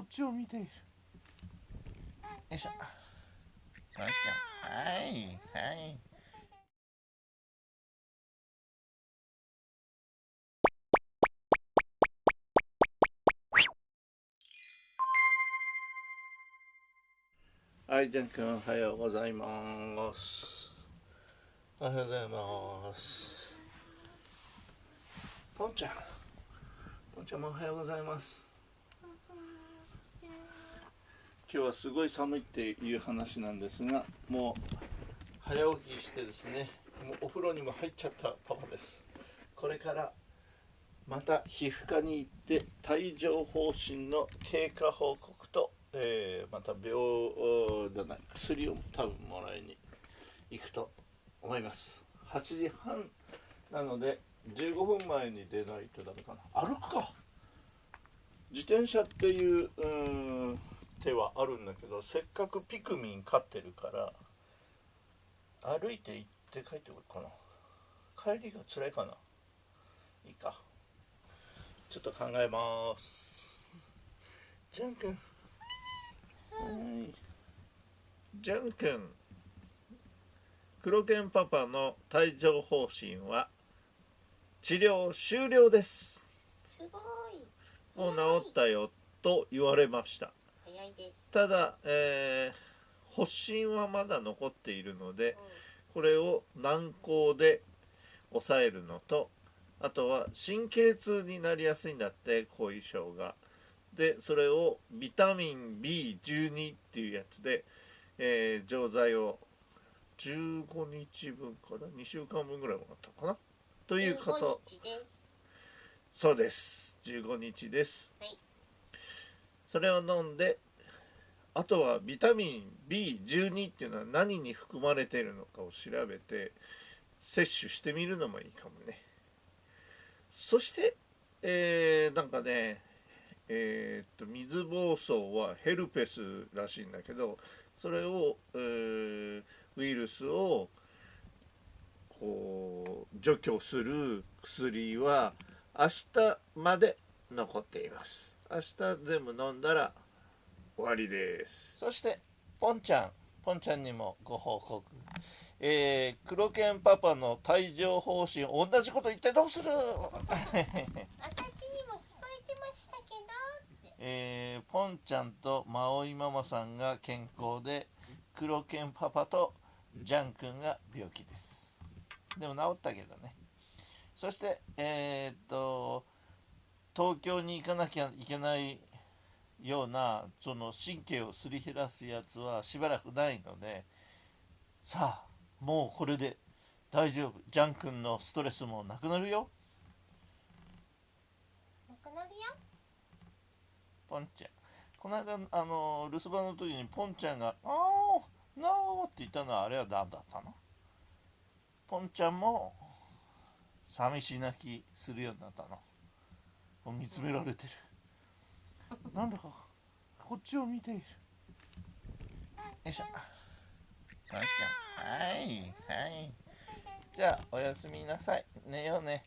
こっちを見ているよいしょはいはいはい、じゃんくん、おはようございます。おはようございます。ポンちゃん。ポンちゃんもおはようございます。今日はすごい寒いっていう話なんですが、もう早起きしてですね、もうお風呂にも入っちゃったパパです。これからまた皮膚科に行って帯状疱疹の経過報告と、えーまた病じゃな薬を多分もらいに行くと思います。8時半なので15分前に出ないとダメかな。歩くか。自転車っていううん手はあるんだけどせっかくピクミン飼ってるから歩いて行って帰ってくるかな。帰りが辛いかな。いいか。ちょっと考えます。じゃんくん。はい。じゃんくん。黒犬パパの帯状疱疹は治療終了です。すごい。もう治ったよと言われました早いです。ただ、えー発疹はまだ残っているのでうこれを軟膏で抑えるのとあとは神経痛になりやすいんだって後遺症が。でそれをビタミン B12 っていうやつで、えー錠剤を15日分かな？2週間分ぐらいもらったかな？とんいうこと。15日です。そうです。15日です、はい。それを飲んであとはビタミン B12 っていうのは何に含まれているのかを調べて摂取してみるのもいいかもね。そして、えーなんかねえーっと水疱瘡はヘルペスらしいんだけどそれを、えーウイルスをこう除去する薬は明日まで残っています。明日全部飲んだら終わりです。そしてポンちゃんポンちゃんにもご報告。えー、黒犬パパの帯状疱疹同じこと言ってどうする？私にも聞こえてましたけえーポンちゃんとマオイママさんが健康で黒犬パパとジャン君が病気です。でも治ったけどね。そしてえーっと東京に行かなきゃいけないようなその神経をすり減らすやつはしばらくないのでさあもうこれで大丈夫。ジャン君のストレスもなくなるよ。ど。なくなるよ。ポンちゃん。この間あの留守番の時にポンちゃんが「あーノー」って言ったのはあれは何だったの？ポンちゃんも寂し泣きするようになったの。もう見つめられてるなんだかこっちを見ている。よいしょ。はいはいじゃあおやすみなさい。寝ようね。